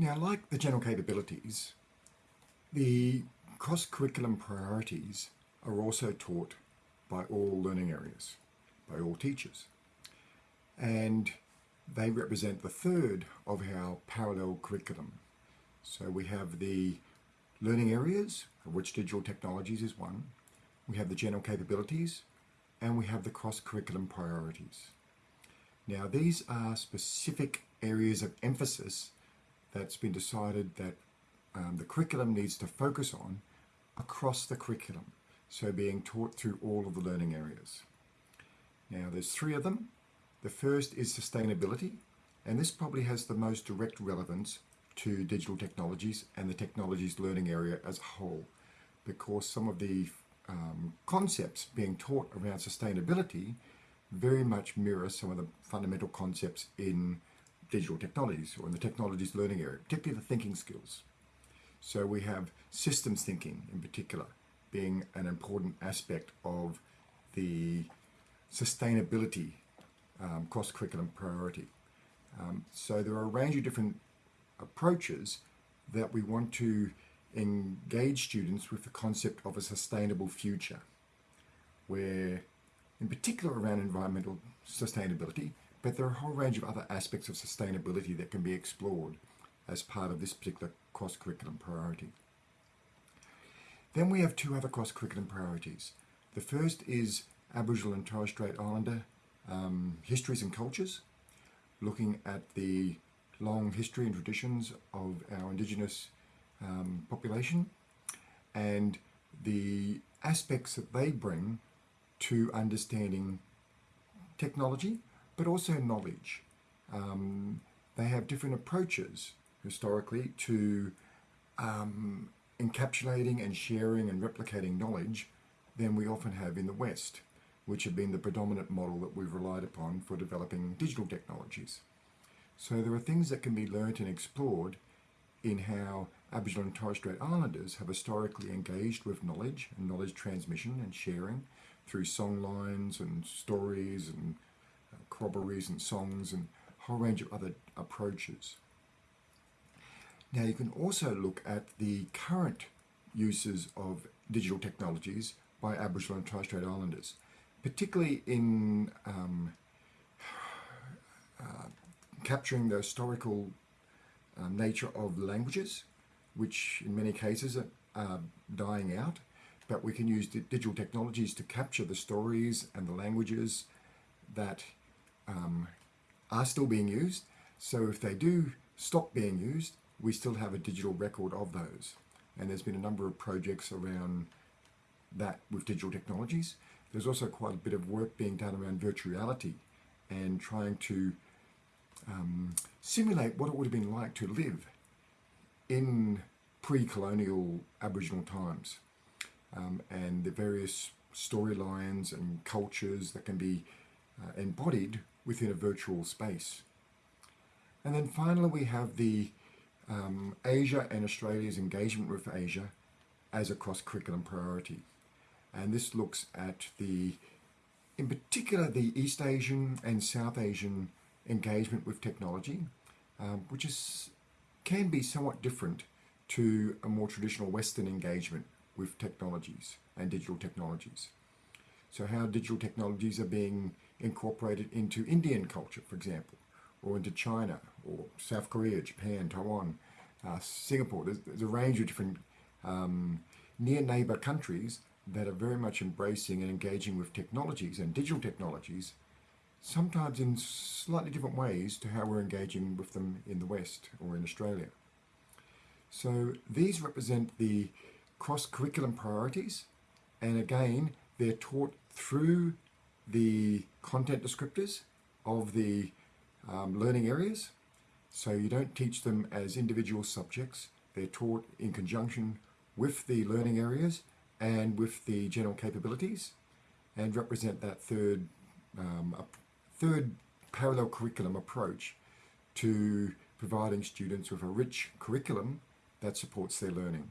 Now, like the general capabilities, the cross-curriculum priorities are also taught by all learning areas, by all teachers. And they represent the third of our parallel curriculum. So we have the learning areas, of which digital technologies is one. We have the general capabilities, and we have the cross-curriculum priorities. Now, these are specific areas of emphasis that's been decided that um, the curriculum needs to focus on across the curriculum, so being taught through all of the learning areas. Now there's three of them. The first is sustainability, and this probably has the most direct relevance to digital technologies and the technologies learning area as a whole, because some of the um, concepts being taught around sustainability very much mirror some of the fundamental concepts in digital technologies or in the technologies learning area, particularly the thinking skills. So we have systems thinking in particular being an important aspect of the sustainability um, cross-curriculum priority. Um, so there are a range of different approaches that we want to engage students with the concept of a sustainable future, where in particular around environmental sustainability, but there are a whole range of other aspects of sustainability that can be explored as part of this particular cross-curriculum priority. Then we have two other cross-curriculum priorities. The first is Aboriginal and Torres Strait Islander um, histories and cultures, looking at the long history and traditions of our Indigenous um, population and the aspects that they bring to understanding technology, but also knowledge. Um, they have different approaches historically to um, encapsulating and sharing and replicating knowledge than we often have in the West, which have been the predominant model that we've relied upon for developing digital technologies. So there are things that can be learnt and explored in how Aboriginal and Torres Strait Islanders have historically engaged with knowledge and knowledge transmission and sharing through song lines and stories and corroborees and songs and a whole range of other approaches. Now you can also look at the current uses of digital technologies by Aboriginal and Torres Strait Islanders, particularly in um, uh, capturing the historical uh, nature of languages, which in many cases are, are dying out, but we can use digital technologies to capture the stories and the languages that um, are still being used. So if they do stop being used, we still have a digital record of those. And there's been a number of projects around that with digital technologies. There's also quite a bit of work being done around virtual reality and trying to um, simulate what it would have been like to live in pre-colonial Aboriginal times um, and the various storylines and cultures that can be uh, embodied within a virtual space. And then finally we have the um, Asia and Australia's engagement with Asia as a cross-curriculum priority. And this looks at the, in particular, the East Asian and South Asian engagement with technology, um, which is can be somewhat different to a more traditional Western engagement with technologies and digital technologies. So how digital technologies are being incorporated into Indian culture, for example, or into China, or South Korea, Japan, Taiwan, uh, Singapore. There's, there's, a range of different um, near neighbor countries that are very much embracing and engaging with technologies and digital technologies, sometimes in slightly different ways to how we're engaging with them in the West or in Australia. So these represent the cross-curriculum priorities and again they're taught through the content descriptors of the um, learning areas. So you don't teach them as individual subjects. They're taught in conjunction with the learning areas and with the general capabilities and represent that third, um, third parallel curriculum approach to providing students with a rich curriculum that supports their learning.